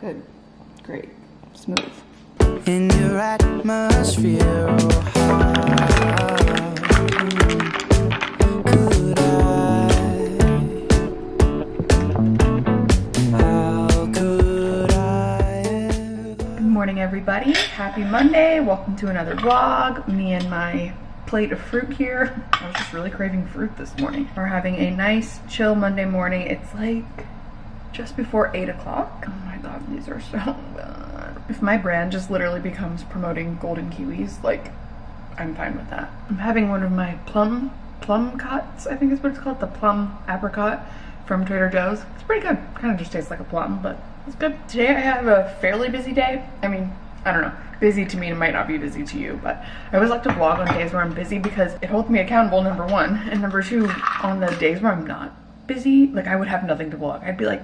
Good. Great. Smooth. in your atmosphere. Oh, how could I? How could I? Good morning, everybody. Happy Monday. Welcome to another vlog. Me and my plate of fruit here. I was just really craving fruit this morning. We're having a nice, chill Monday morning. It's like just before 8 o'clock. God, these are so good. If my brand just literally becomes promoting golden kiwis, like, I'm fine with that. I'm having one of my plum, plumcots, I think is what it's called, the plum apricot from Trader Joe's. It's pretty good. Kind of just tastes like a plum, but it's good. Today I have a fairly busy day. I mean, I don't know. Busy to me might not be busy to you, but I always like to vlog on days where I'm busy because it holds me accountable, number one. And number two, on the days where I'm not busy, like I would have nothing to vlog. I'd be like,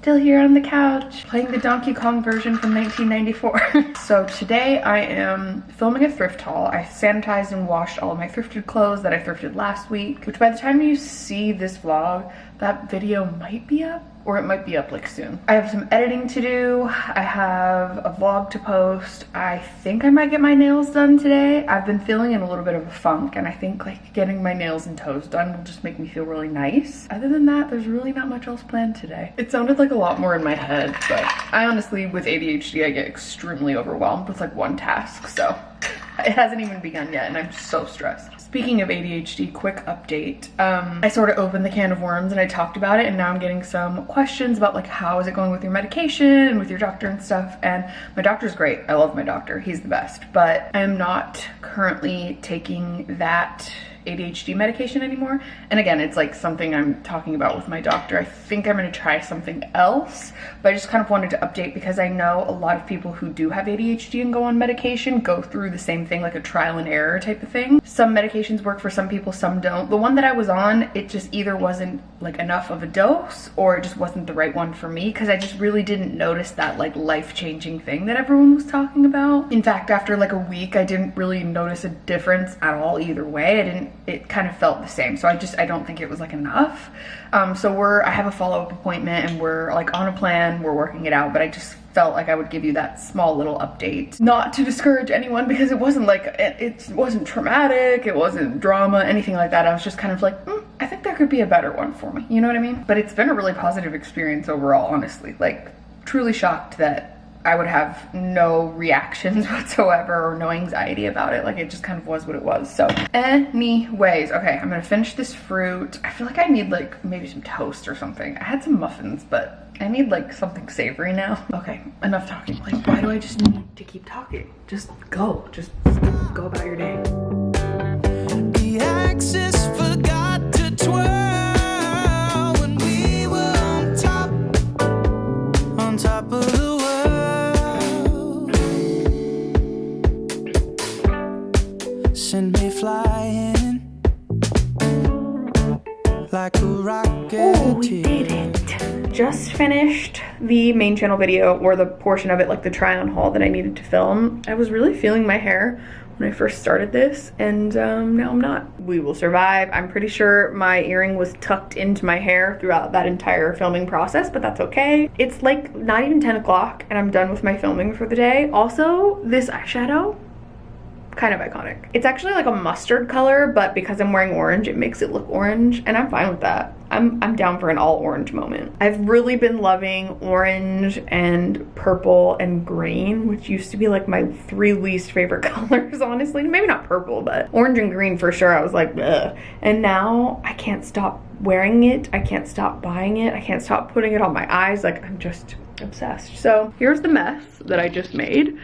still here on the couch playing the Donkey Kong version from 1994. so today I am filming a thrift haul. I sanitized and washed all of my thrifted clothes that I thrifted last week, which by the time you see this vlog, that video might be up or it might be up like soon. I have some editing to do. I have a vlog to post. I think I might get my nails done today. I've been feeling in a little bit of a funk and I think like getting my nails and toes done will just make me feel really nice. Other than that, there's really not much else planned today. It sounded like a lot more in my head, but I honestly, with ADHD, I get extremely overwhelmed with like one task, so it hasn't even begun yet and I'm so stressed. Speaking of ADHD, quick update. Um, I sort of opened the can of worms and I talked about it and now I'm getting some questions about like how is it going with your medication and with your doctor and stuff and my doctor's great. I love my doctor. He's the best. But I'm not currently taking that ADHD medication anymore. And again, it's like something I'm talking about with my doctor. I think I'm gonna try something else, but I just kind of wanted to update because I know a lot of people who do have ADHD and go on medication go through the same thing, like a trial and error type of thing. Some medications work for some people, some don't. The one that I was on, it just either wasn't like enough of a dose or it just wasn't the right one for me because I just really didn't notice that like life-changing thing that everyone was talking about. In fact, after like a week, I didn't really notice a difference at all either way. I didn't it kind of felt the same. So I just, I don't think it was like enough. Um, so we're, I have a follow-up appointment and we're like on a plan, we're working it out, but I just felt like I would give you that small little update. Not to discourage anyone because it wasn't like, it, it wasn't traumatic, it wasn't drama, anything like that. I was just kind of like, mm, I think there could be a better one for me. You know what I mean? But it's been a really positive experience overall, honestly. Like, truly shocked that I would have no reactions whatsoever or no anxiety about it. Like it just kind of was what it was. So anyways, okay, I'm gonna finish this fruit. I feel like I need like maybe some toast or something. I had some muffins, but I need like something savory now. Okay, enough talking. Like why do I just need to keep talking? Just go, just go about your day. Oh, we did it. Just finished the main channel video or the portion of it like the try on haul that I needed to film. I was really feeling my hair when I first started this and um, now I'm not. We will survive. I'm pretty sure my earring was tucked into my hair throughout that entire filming process, but that's okay. It's like not even 10 o'clock and I'm done with my filming for the day. Also, this eyeshadow, kind of iconic. It's actually like a mustard color, but because I'm wearing orange, it makes it look orange, and I'm fine with that. I'm, I'm down for an all orange moment. I've really been loving orange and purple and green, which used to be like my three least favorite colors, honestly. Maybe not purple, but orange and green for sure. I was like, Ugh. And now I can't stop wearing it. I can't stop buying it. I can't stop putting it on my eyes. Like I'm just obsessed. So here's the mess that I just made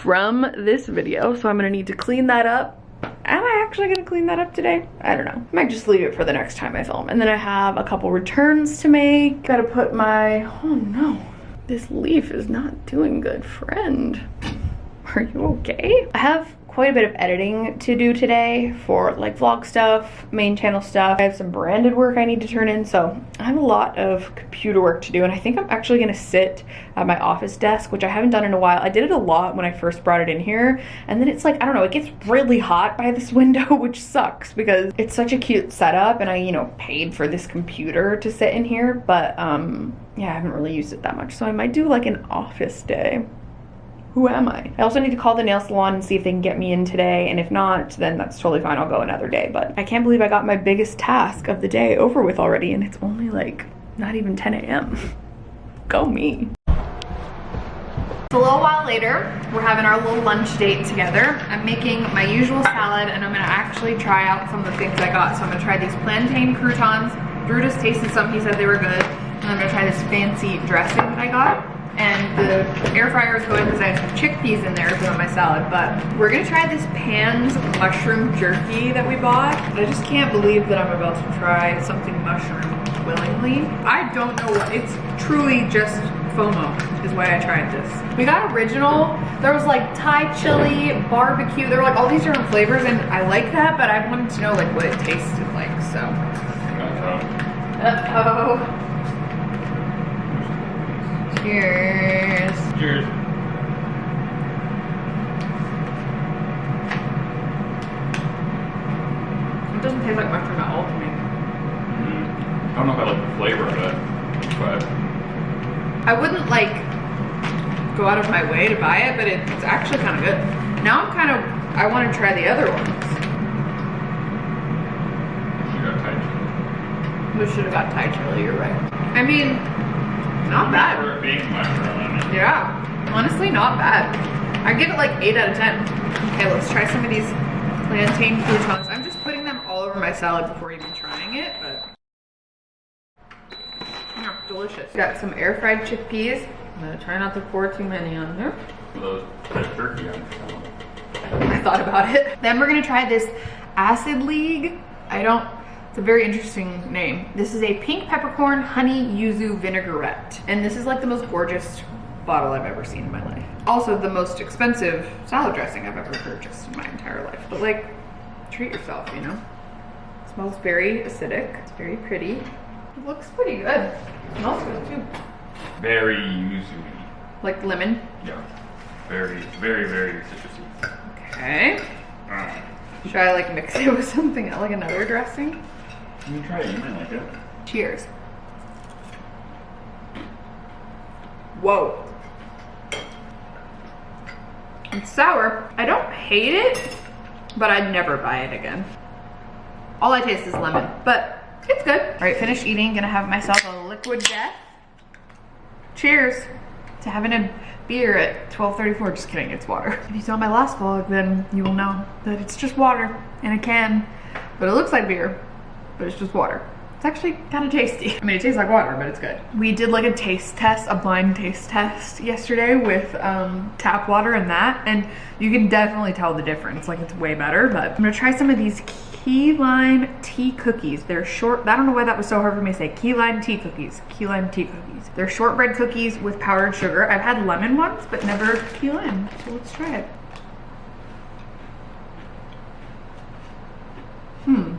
from this video. So I'm gonna need to clean that up. Am I actually gonna clean that up today? I don't know. I might just leave it for the next time I film. And then I have a couple returns to make. Gotta put my, oh no, this leaf is not doing good, friend. Are you okay? I have quite a bit of editing to do today for like vlog stuff, main channel stuff. I have some branded work I need to turn in, so I have a lot of computer work to do and I think I'm actually gonna sit at my office desk, which I haven't done in a while. I did it a lot when I first brought it in here and then it's like, I don't know, it gets really hot by this window, which sucks because it's such a cute setup and I, you know, paid for this computer to sit in here, but um, yeah, I haven't really used it that much. So I might do like an office day. Who am I? I also need to call the nail salon and see if they can get me in today. And if not, then that's totally fine. I'll go another day. But I can't believe I got my biggest task of the day over with already. And it's only like not even 10 a.m. go me. A little while later, we're having our little lunch date together. I'm making my usual salad and I'm gonna actually try out some of the things I got. So I'm gonna try these plantain croutons. Drew just tasted some, he said they were good. And I'm gonna try this fancy dressing that I got. And the air fryer is going because I have some chickpeas in there to put on my salad. But we're gonna try this Pan's mushroom jerky that we bought. I just can't believe that I'm about to try something mushroom willingly. I don't know what, it's truly just FOMO is why I tried this. We got original. There was like Thai chili, barbecue. There were like all these different flavors and I like that, but I wanted to know like what it tasted like, so. Uh-oh. Cheers. Cheers. It doesn't taste like mushroom at all to me. Mm. I don't know if I like the flavor of it, but I wouldn't like go out of my way to buy it, but it's actually kind of good. Now I'm kind of, I want to try the other ones. you got tight. We should have got Thai chili, you're right. I mean, not bad. For it being mushroom, I mean, Yeah, honestly not bad. I give it like 8 out of 10. Okay, let's try some of these plantain croutons. I'm just putting them all over my salad before even trying it, but yeah, delicious. Got some air fried chickpeas. I'm gonna try not to pour too many on there. those turkey on. I thought about it. Then we're gonna try this Acid League. I don't, it's a very interesting name. This is a pink peppercorn honey yuzu vinaigrette. And this is like the most gorgeous bottle I've ever seen in my life. Also the most expensive salad dressing I've ever purchased in my entire life. But like, treat yourself, you know? It smells very acidic. It's very pretty. It looks pretty good. It smells good too. Very yuzu Like lemon. Yeah. Very, very, very citrusy. Okay. Should I like mix it with something, like another dressing? You try it, you might like it. Cheers. Whoa. It's sour. I don't hate it, but I'd never buy it again. All I taste is lemon, but it's good. All right, finished eating. Gonna have myself a liquid death. Cheers to having a beer at 12.34. Just kidding, it's water. If you saw my last vlog, then you will know that it's just water in a can, but it looks like beer, but it's just water. It's actually kind of tasty. I mean, it tastes like water, but it's good. We did like a taste test, a blind taste test yesterday with um, tap water and that, and you can definitely tell the difference. Like it's way better, but I'm gonna try some of these key lime tea cookies. They're short, I don't know why that was so hard for me to say. Key lime tea cookies, key lime tea cookies. They're shortbread cookies with powdered sugar. I've had lemon ones, but never key lime, so let's try it. Hmm.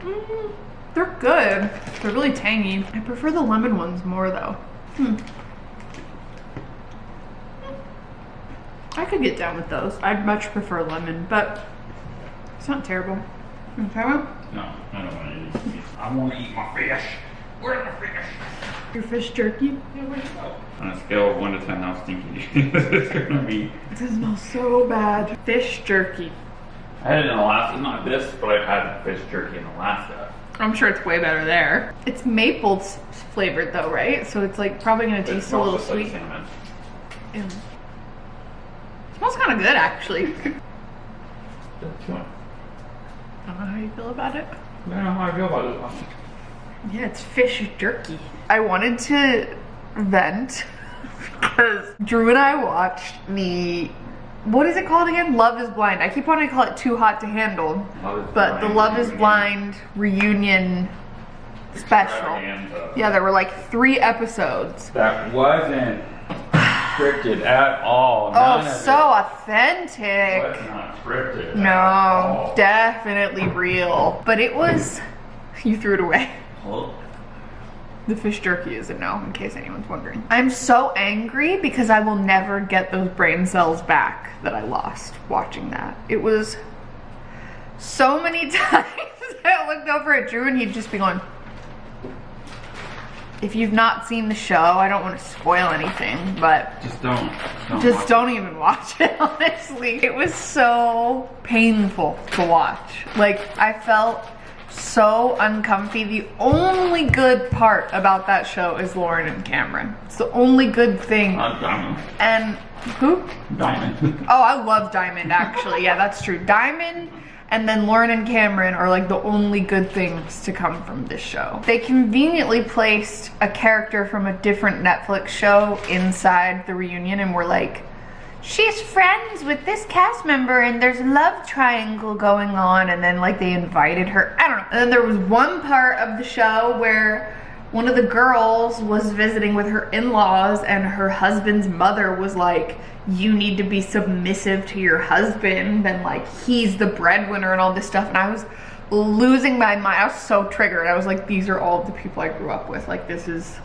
Mm, they're good. They're really tangy. I prefer the lemon ones more though. Hmm. I could get down with those. I'd much prefer lemon, but it's not terrible. You wanna try one? No, I don't want to eat. I want to eat my fish. Where's my fish? Your fish jerky? Yeah, where'd it go? On a scale of 1 to 10, how stinky do you think it's going to be? This smells so bad. Fish jerky. I had it in Alaska, not this, but I've had fish jerky in Alaska. I'm sure it's way better there. It's maple flavored though, right? So it's like probably gonna taste a little just like sweet. cinnamon. Smells kind of good actually. I don't know how you feel about it. I don't know how I feel about it. Yeah, it's fish jerky. I wanted to vent because Drew and I watched the what is it called again? Love is Blind. I keep wanting to call it Too Hot to Handle, but the Love is. Blind reunion special. Yeah, there were like three episodes. That wasn't scripted at all. Oh, None of so authentic. was not scripted. No, definitely real. But it was, you threw it away. Well, The fish jerky is a no, in case anyone's wondering. I'm so angry because I will never get those brain cells back that I lost watching that. It was so many times I looked over at Drew and he'd just be going, If you've not seen the show, I don't want to spoil anything, but Just don't. don't just don't even watch it, honestly. It was so painful to watch. Like, I felt so uncomfy. The only good part about that show is Lauren and Cameron. It's the only good thing. Uh, Diamond. And who? Diamond. Oh, I love Diamond actually. Yeah, that's true. Diamond and then Lauren and Cameron are like the only good things to come from this show. They conveniently placed a character from a different Netflix show inside the reunion and were like, she's friends with this cast member and there's a love triangle going on and then like they invited her. I don't know. And then there was one part of the show where one of the girls was visiting with her in-laws and her husband's mother was like you need to be submissive to your husband and like he's the breadwinner and all this stuff and i was losing my mind i was so triggered i was like these are all the people i grew up with like this is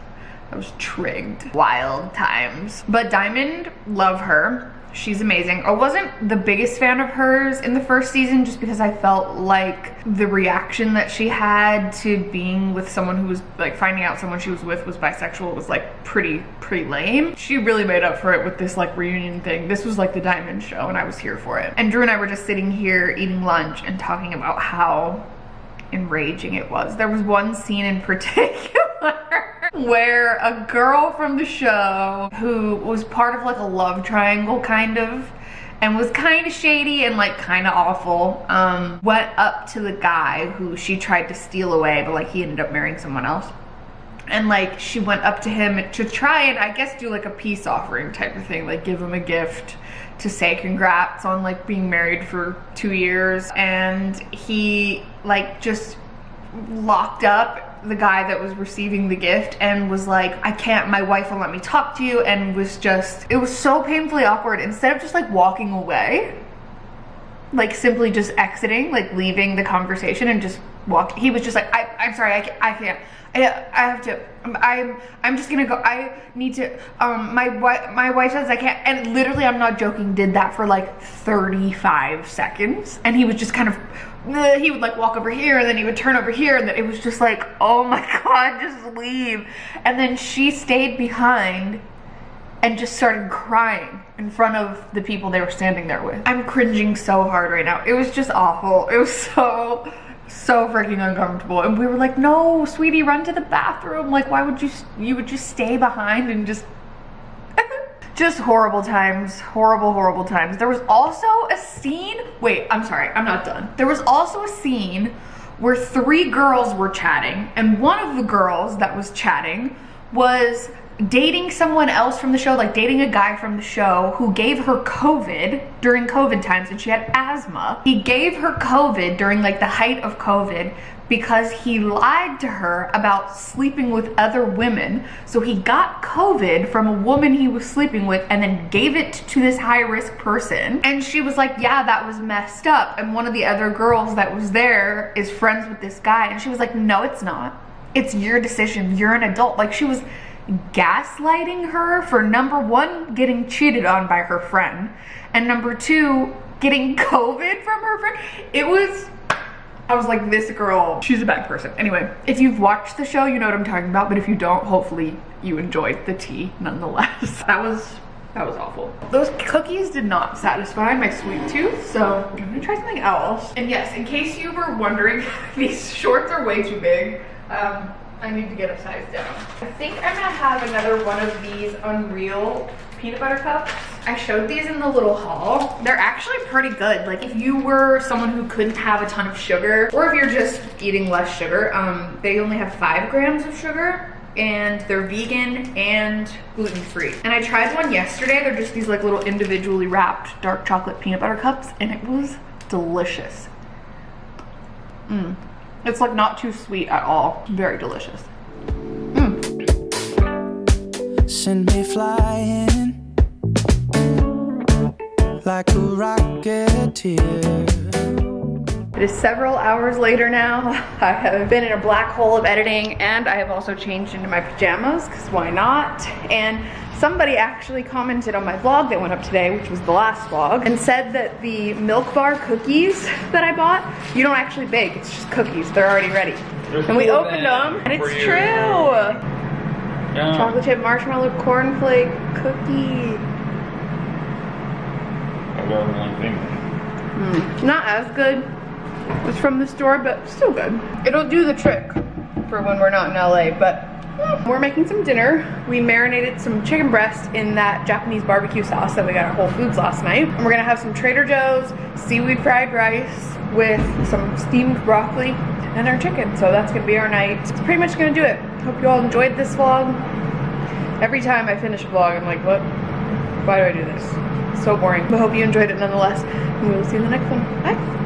I was trigged. Wild times. But Diamond, love her. She's amazing. I wasn't the biggest fan of hers in the first season just because I felt like the reaction that she had to being with someone who was like finding out someone she was with was bisexual was like pretty, pretty lame. She really made up for it with this like reunion thing. This was like the Diamond show and I was here for it. And Drew and I were just sitting here eating lunch and talking about how enraging it was. There was one scene in particular where a girl from the show who was part of like a love triangle kind of and was kind of shady and like kind of awful um, went up to the guy who she tried to steal away but like he ended up marrying someone else and like she went up to him to try and I guess do like a peace offering type of thing, like give him a gift to say congrats on like being married for two years. And he like just locked up the guy that was receiving the gift and was like, I can't, my wife won't let me talk to you. And was just, it was so painfully awkward. Instead of just like walking away, like simply just exiting, like leaving the conversation and just walk. He was just like, I, I'm sorry, I can't, I can't. I, have to. I'm. I'm just gonna go. I need to. Um, my wife. My wife says I can't. And literally, I'm not joking. Did that for like 35 seconds, and he was just kind of. He would like walk over here, and then he would turn over here, and then it was just like, oh my god, just leave. And then she stayed behind and just started crying in front of the people they were standing there with. I'm cringing so hard right now. It was just awful. It was so, so freaking uncomfortable. And we were like, no, sweetie, run to the bathroom. Like, why would you, you would just stay behind and just, just horrible times, horrible, horrible times. There was also a scene, wait, I'm sorry, I'm not done. There was also a scene where three girls were chatting and one of the girls that was chatting was dating someone else from the show, like dating a guy from the show who gave her COVID during COVID times and she had asthma. He gave her COVID during like the height of COVID because he lied to her about sleeping with other women. So he got COVID from a woman he was sleeping with and then gave it to this high risk person. And she was like, yeah, that was messed up. And one of the other girls that was there is friends with this guy. And she was like, no, it's not. It's your decision. You're an adult. Like she was gaslighting her for number one, getting cheated on by her friend, and number two, getting COVID from her friend. It was, I was like, this girl, she's a bad person. Anyway, if you've watched the show, you know what I'm talking about, but if you don't, hopefully you enjoyed the tea nonetheless. That was, that was awful. Those cookies did not satisfy my sweet tooth, so I'm gonna try something else. And yes, in case you were wondering, these shorts are way too big. Um, I need to get a size down. I think I'm gonna have another one of these Unreal peanut butter cups. I showed these in the little haul. They're actually pretty good. Like if you were someone who couldn't have a ton of sugar, or if you're just eating less sugar, um, they only have five grams of sugar and they're vegan and gluten-free. And I tried one yesterday. They're just these like little individually wrapped dark chocolate peanut butter cups and it was delicious. Mm. It's like not too sweet at all. Very delicious. Mm. Send me flying like a rocketeer. It is several hours later now. I have been in a black hole of editing and I have also changed into my pajamas because why not? And somebody actually commented on my vlog that went up today, which was the last vlog, and said that the Milk Bar cookies that I bought, you don't actually bake, it's just cookies. They're already ready. They're And we opened them and it's true. Yeah. Chocolate chip marshmallow cornflake cookie. I got one thing. Mm, Not as good as from the store, but still good. It'll do the trick for when we're not in LA, but we're making some dinner. We marinated some chicken breast in that Japanese barbecue sauce that we got at Whole Foods last night. And we're gonna have some Trader Joe's seaweed fried rice with some steamed broccoli and our chicken. So that's gonna be our night. It's pretty much gonna do it. Hope you all enjoyed this vlog. Every time I finish a vlog, I'm like, what? Why do I do this? So boring. But hope you enjoyed it nonetheless. And we will see you in the next one. Bye.